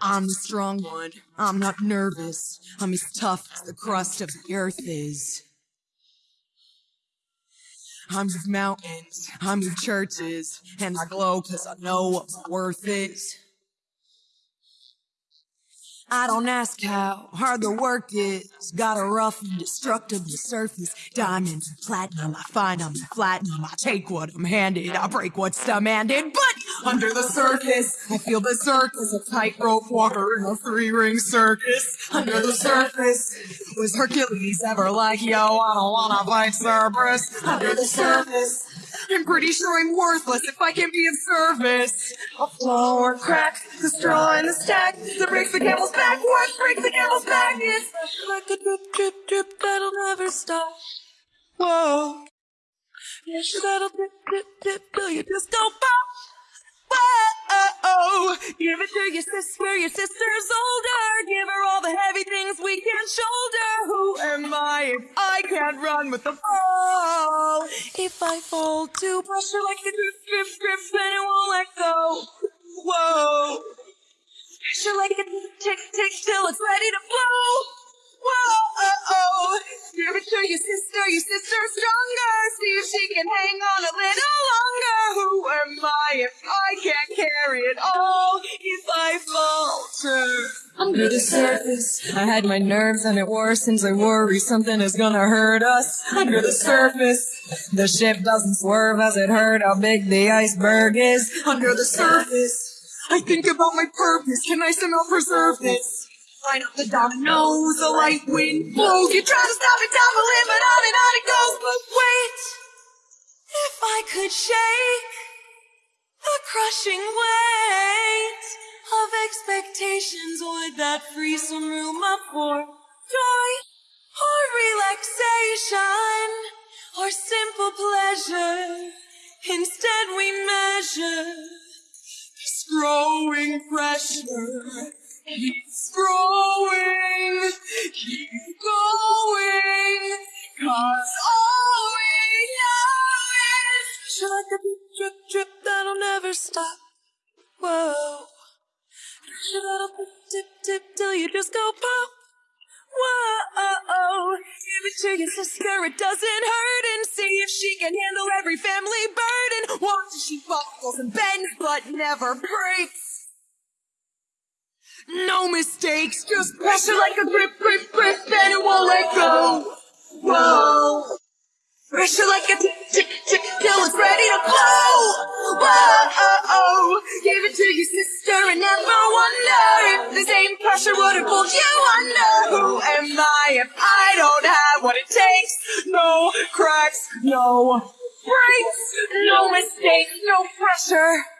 I'm the strong one. I'm not nervous. I'm as tough as the crust of the earth is. I'm with mountains. I'm with churches. And I glow cause I know what my worth is. I don't ask how hard the work is. Got a rough and destructible surface. Diamonds and platinum, I find them platinum. I take what I'm handed, I break what's demanded. But under the surface, I feel the circus. A tightrope walker in a three ring circus. Under the surface, was Hercules ever like, yo, I don't wanna fight Cerberus? Under the surface, I'm pretty sure I'm worthless if I can be of service. A flaw or crack, the straw in the stack that breaks the camel's back. What breaks the camel's back is like a drip, drip, drip that'll never stop. Whoa. Yes, that'll drip, drip, drip till you just go pop. Give it to your sister, your sister's older. Give her all the heavy things we can't shoulder. Who am I if I can't run with the ball? If I fall to pressure like a drip, drip, drip, then it won't let go. Whoa. Pressure like a tick, tick, till it's ready to flow. Whoa. Give it to your sister, your sister's stronger. See if she can hang on a little longer. Who am I if I can't carry it all? Under the surface, I had my nerves and it worsens. I worry something is gonna hurt us under the surface. The ship doesn't swerve as it hurt how big the iceberg is under the surface. I think about my purpose. Can I somehow preserve this? Line up the dominoes, the light wind blows. You try to stop it down the limit, but on and on it goes. But wait, if I could shake the crushing weight of expectations, would that free some room up for joy or relaxation or simple pleasure? Instead, we measure this growing pressure. Keeps growing, keep going, cause all we know is Shall like a drip, drip that'll never stop. Whoa. Dip, dip till you just go pop. Whoa. Oh, oh. Give it to your sister, it doesn't hurt, and see if she can handle every family burden. Watch as she buckles and bends, but never breaks. No mistakes, just pressure like a grip, grip, grip, then it won't let go. Whoa. Pressure like a tick, tick, tick, till it's ready to blow. Whoa. Give it to your sister and never wonder if the same pressure would have pulled you under. Who am I if I don't have what it takes? No cracks, no breaks, no mistakes, no pressure.